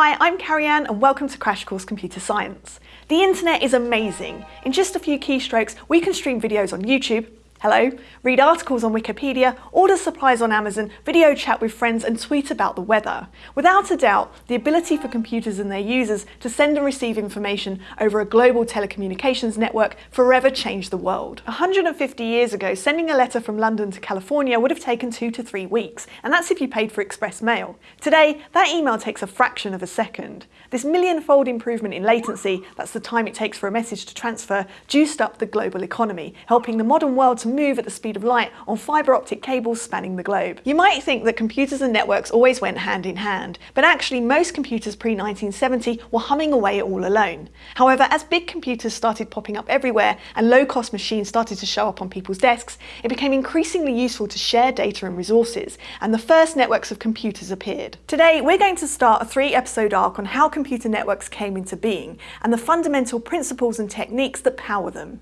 Hi, I'm Carrie-Anne and welcome to Crash Course Computer Science. The internet is amazing. In just a few keystrokes, we can stream videos on YouTube, Hello, read articles on Wikipedia, order supplies on Amazon, video chat with friends and tweet about the weather. Without a doubt, the ability for computers and their users to send and receive information over a global telecommunications network forever changed the world. 150 years ago, sending a letter from London to California would have taken two to three weeks, and that's if you paid for express mail. Today, that email takes a fraction of a second. This million-fold improvement in latency, that's the time it takes for a message to transfer, juiced up the global economy, helping the modern world to move at the speed of light on fibre optic cables spanning the globe. You might think that computers and networks always went hand in hand, but actually most computers pre-1970 were humming away all alone. However, as big computers started popping up everywhere and low-cost machines started to show up on people's desks, it became increasingly useful to share data and resources, and the first networks of computers appeared. Today, we're going to start a three-episode arc on how computer networks came into being, and the fundamental principles and techniques that power them.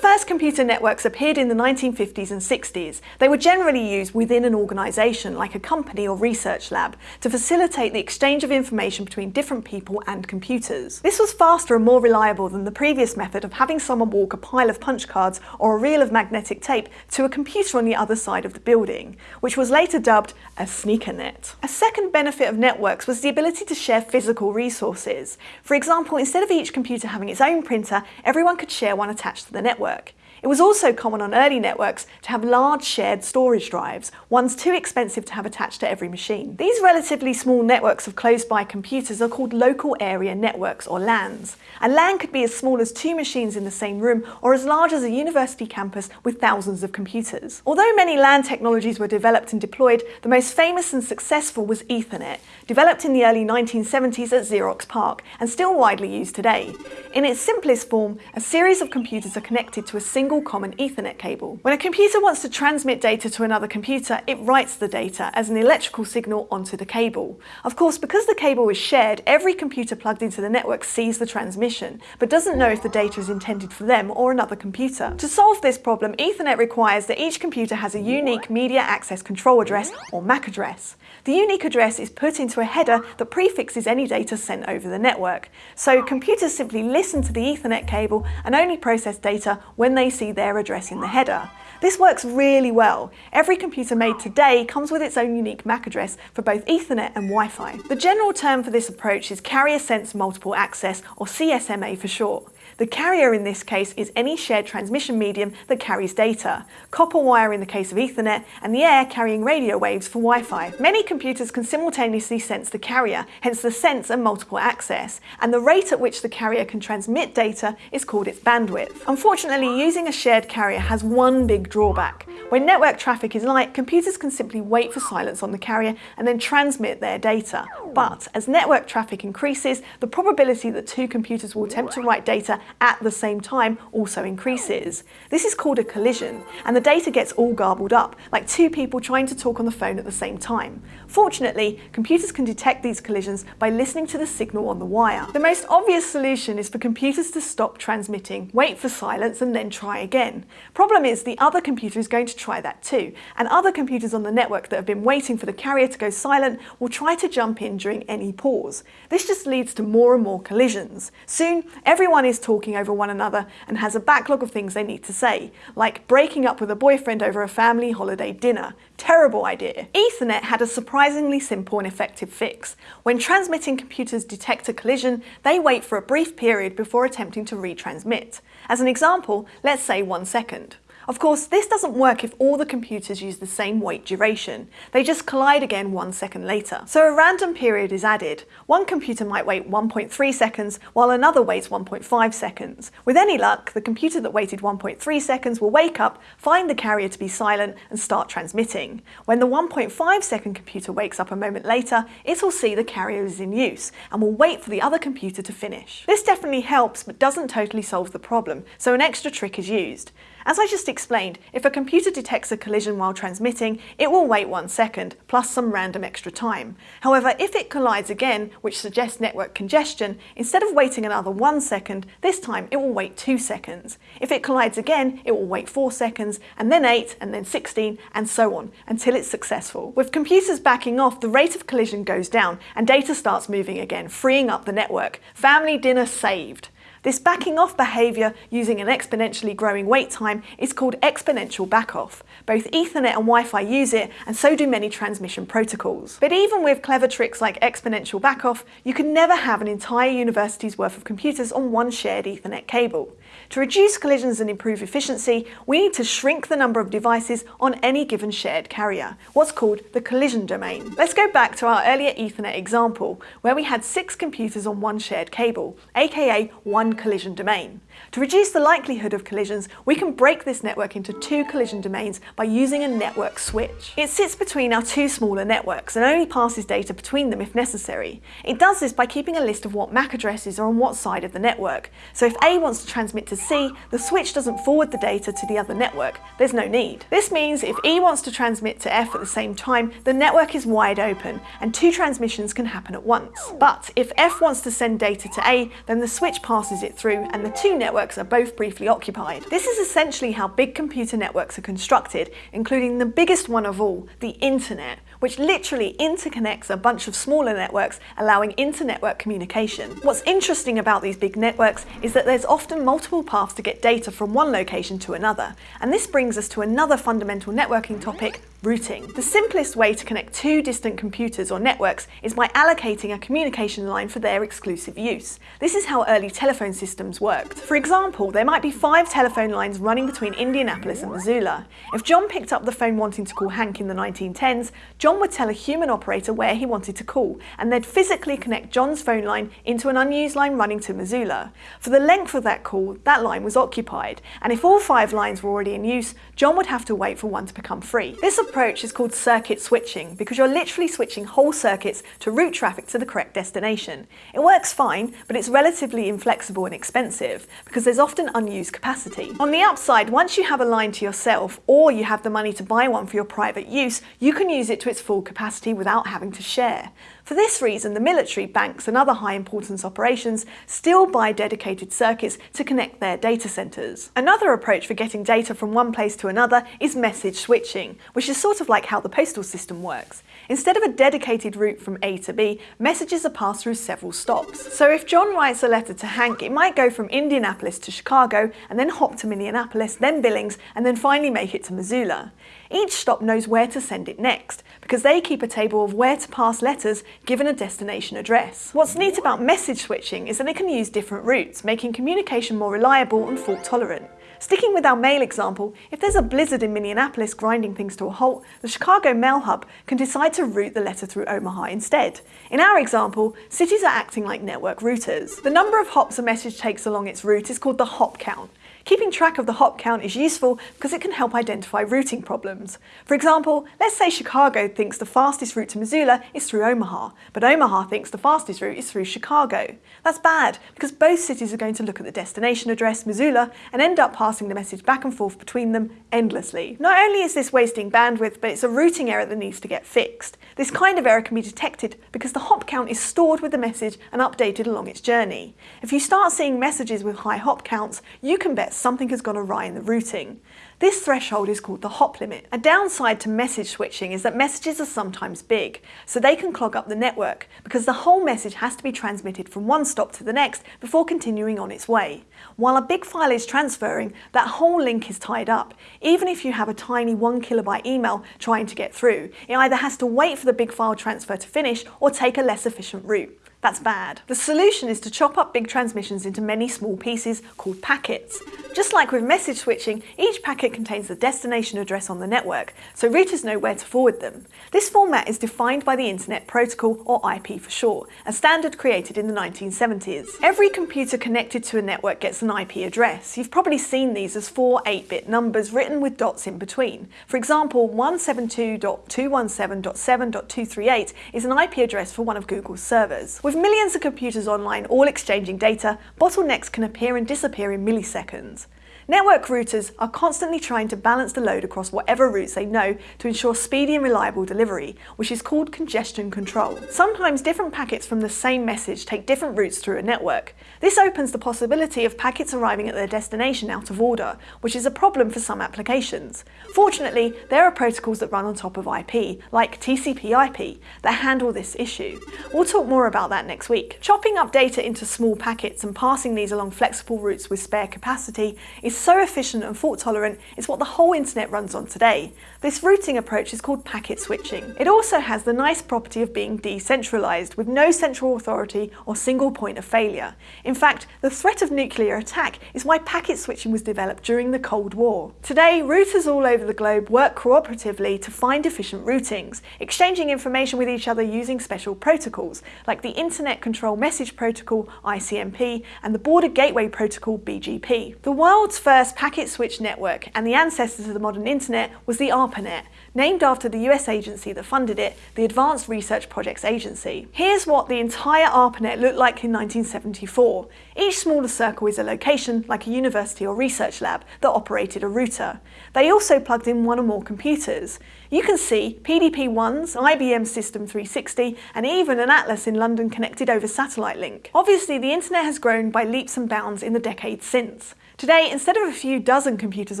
First computer networks appeared in the 1950s and 60s. They were generally used within an organisation, like a company or research lab, to facilitate the exchange of information between different people and computers. This was faster and more reliable than the previous method of having someone walk a pile of punch cards or a reel of magnetic tape to a computer on the other side of the building, which was later dubbed a sneaker net. A second benefit of networks was the ability to share physical resources. For example, instead of each computer having its own printer, everyone could share one attached to the network network. It was also common on early networks to have large shared storage drives, ones too expensive to have attached to every machine. These relatively small networks of close-by computers are called local area networks or LANs. A LAN could be as small as two machines in the same room or as large as a university campus with thousands of computers. Although many LAN technologies were developed and deployed, the most famous and successful was Ethernet, developed in the early 1970s at Xerox PARC and still widely used today. In its simplest form, a series of computers are connected to a single single common Ethernet cable. When a computer wants to transmit data to another computer, it writes the data as an electrical signal onto the cable. Of course, because the cable is shared, every computer plugged into the network sees the transmission, but doesn't know if the data is intended for them or another computer. To solve this problem, Ethernet requires that each computer has a unique Media Access Control Address, or MAC address. The unique address is put into a header that prefixes any data sent over the network. So computers simply listen to the Ethernet cable and only process data when they see their address in the header. This works really well. Every computer made today comes with its own unique MAC address for both Ethernet and Wi-Fi. The general term for this approach is Carrier Sense Multiple Access, or CSMA for short. The carrier in this case is any shared transmission medium that carries data, copper wire in the case of Ethernet, and the air carrying radio waves for Wi-Fi. Many computers can simultaneously sense the carrier, hence the sense and multiple access, and the rate at which the carrier can transmit data is called its bandwidth. Unfortunately, using a shared carrier has one big drawback. When network traffic is light, computers can simply wait for silence on the carrier and then transmit their data. But as network traffic increases, the probability that two computers will attempt to write data at the same time also increases. This is called a collision, and the data gets all garbled up, like two people trying to talk on the phone at the same time. Fortunately, computers can detect these collisions by listening to the signal on the wire. The most obvious solution is for computers to stop transmitting, wait for silence, and then try again. Problem is, the other computer is going to try that too, and other computers on the network that have been waiting for the carrier to go silent will try to jump in during any pause. This just leads to more and more collisions. Soon, everyone is talking over one another and has a backlog of things they need to say, like breaking up with a boyfriend over a family holiday dinner. Terrible idea. Ethernet had a surprisingly simple and effective fix. When transmitting computers detect a collision, they wait for a brief period before attempting to retransmit. As an example, let's say one second. Of course, this doesn't work if all the computers use the same wait duration. They just collide again one second later. So a random period is added. One computer might wait 1.3 seconds, while another waits 1.5 seconds. With any luck, the computer that waited 1.3 seconds will wake up, find the carrier to be silent, and start transmitting. When the 1.5 second computer wakes up a moment later, it'll see the carrier is in use, and will wait for the other computer to finish. This definitely helps, but doesn't totally solve the problem, so an extra trick is used. As I just explained, if a computer detects a collision while transmitting, it will wait one second, plus some random extra time. However, if it collides again, which suggests network congestion, instead of waiting another one second, this time it will wait two seconds. If it collides again, it will wait four seconds, and then eight, and then 16, and so on, until it's successful. With computers backing off, the rate of collision goes down, and data starts moving again, freeing up the network. Family dinner saved. This backing off behaviour using an exponentially growing wait time is called exponential backoff. Both Ethernet and Wi-Fi use it, and so do many transmission protocols. But even with clever tricks like exponential backoff, you can never have an entire university's worth of computers on one shared Ethernet cable. To reduce collisions and improve efficiency, we need to shrink the number of devices on any given shared carrier, what's called the collision domain. Let's go back to our earlier Ethernet example, where we had six computers on one shared cable, aka one collision domain. To reduce the likelihood of collisions, we can break this network into two collision domains by using a network switch. It sits between our two smaller networks and only passes data between them if necessary. It does this by keeping a list of what MAC addresses are on what side of the network. So if A wants to transmit to C, the switch doesn't forward the data to the other network. There's no need. This means if E wants to transmit to F at the same time, the network is wide open and two transmissions can happen at once. But if F wants to send data to A, then the switch passes it through and the two networks are both briefly occupied. This is essentially how big computer networks are constructed, including the biggest one of all, the internet, which literally interconnects a bunch of smaller networks, allowing inter-network communication. What's interesting about these big networks is that there's often multiple paths to get data from one location to another, and this brings us to another fundamental networking topic, routing. The simplest way to connect two distant computers or networks is by allocating a communication line for their exclusive use. This is how early telephone systems worked. For example, there might be five telephone lines running between Indianapolis and Missoula. If John picked up the phone wanting to call Hank in the 1910s, John would tell a human operator where he wanted to call, and they'd physically connect John's phone line into an unused line running to Missoula. For the length of that call, that line was occupied, and if all five lines were already in use, John would have to wait for one to become free. This is called circuit switching because you're literally switching whole circuits to route traffic to the correct destination. It works fine, but it's relatively inflexible and expensive because there's often unused capacity. On the upside, once you have a line to yourself or you have the money to buy one for your private use, you can use it to its full capacity without having to share. For this reason, the military, banks and other high importance operations still buy dedicated circuits to connect their data centres. Another approach for getting data from one place to another is message switching, which is sort of like how the postal system works. Instead of a dedicated route from A to B, messages are passed through several stops. So if John writes a letter to Hank, it might go from Indianapolis to Chicago, and then hop to Minneapolis, then Billings, and then finally make it to Missoula. Each stop knows where to send it next, because they keep a table of where to pass letters given a destination address. What's neat about message switching is that it can use different routes, making communication more reliable and fault tolerant. Sticking with our mail example, if there's a blizzard in Minneapolis grinding things to a halt, the Chicago Mail Hub can decide to route the letter through Omaha instead. In our example, cities are acting like network routers. The number of hops a message takes along its route is called the hop count. Keeping track of the hop count is useful because it can help identify routing problems. For example, let's say Chicago thinks the fastest route to Missoula is through Omaha, but Omaha thinks the fastest route is through Chicago. That's bad because both cities are going to look at the destination address, Missoula, and end up passing the message back and forth between them endlessly. Not only is this wasting bandwidth, but it's a routing error that needs to get fixed. This kind of error can be detected because the hop count is stored with the message and updated along its journey. If you start seeing messages with high hop counts, you can bet something has gone awry in the routing. This threshold is called the hop limit. A downside to message switching is that messages are sometimes big, so they can clog up the network because the whole message has to be transmitted from one stop to the next before continuing on its way. While a big file is transferring, that whole link is tied up. Even if you have a tiny one kilobyte email trying to get through, it either has to wait for the big file transfer to finish or take a less efficient route. That's bad. The solution is to chop up big transmissions into many small pieces called packets. Just like with message switching, each packet contains the destination address on the network, so routers know where to forward them. This format is defined by the Internet Protocol, or IP for short, a standard created in the 1970s. Every computer connected to a network gets an IP address. You've probably seen these as four 8-bit numbers written with dots in between. For example, 172.217.7.238 is an IP address for one of Google's servers. With millions of computers online all exchanging data, bottlenecks can appear and disappear in milliseconds. Network routers are constantly trying to balance the load across whatever routes they know to ensure speedy and reliable delivery, which is called congestion control. Sometimes different packets from the same message take different routes through a network. This opens the possibility of packets arriving at their destination out of order, which is a problem for some applications. Fortunately, there are protocols that run on top of IP, like TCP/IP, that handle this issue. We'll talk more about that next week. Chopping up data into small packets and passing these along flexible routes with spare capacity is so efficient and fault tolerant, it's what the whole internet runs on today. This routing approach is called packet switching. It also has the nice property of being decentralized, with no central authority or single point of failure. In fact, the threat of nuclear attack is why packet switching was developed during the Cold War. Today, routers all over the globe work cooperatively to find efficient routings, exchanging information with each other using special protocols, like the Internet Control Message Protocol, ICMP, and the Border Gateway Protocol, BGP. The world's first packet switch network and the ancestor of the modern internet was the ARPANET, named after the US agency that funded it, the Advanced Research Projects Agency. Here's what the entire ARPANET looked like in 1974. Each smaller circle is a location, like a university or research lab, that operated a router. They also plugged in one or more computers. You can see PDP-1s, IBM System 360, and even an Atlas in London connected over satellite link. Obviously, the internet has grown by leaps and bounds in the decades since. Today, instead of a few dozen computers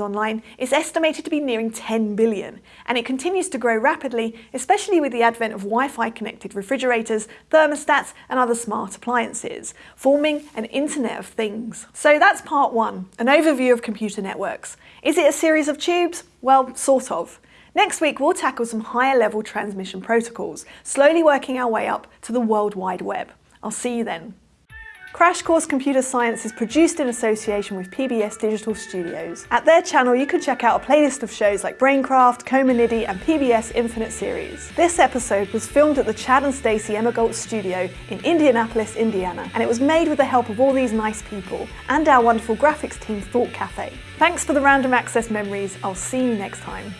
online, it's estimated to be nearing 10 billion, and it continues to grow rapidly, especially with the advent of Wi-Fi connected refrigerators, thermostats, and other smart appliances, forming an Internet of Things. So that's part one, an overview of computer networks. Is it a series of tubes? Well, sort of. Next week, we'll tackle some higher level transmission protocols, slowly working our way up to the World Wide Web. I'll see you then. Crash Course Computer Science is produced in association with PBS Digital Studios. At their channel you can check out a playlist of shows like Braincraft, Coma Niddy, and PBS Infinite Series. This episode was filmed at the Chad and Stacey Emigholz studio in Indianapolis, Indiana, and it was made with the help of all these nice people and our wonderful graphics team Thought Cafe. Thanks for the random access memories, I'll see you next time.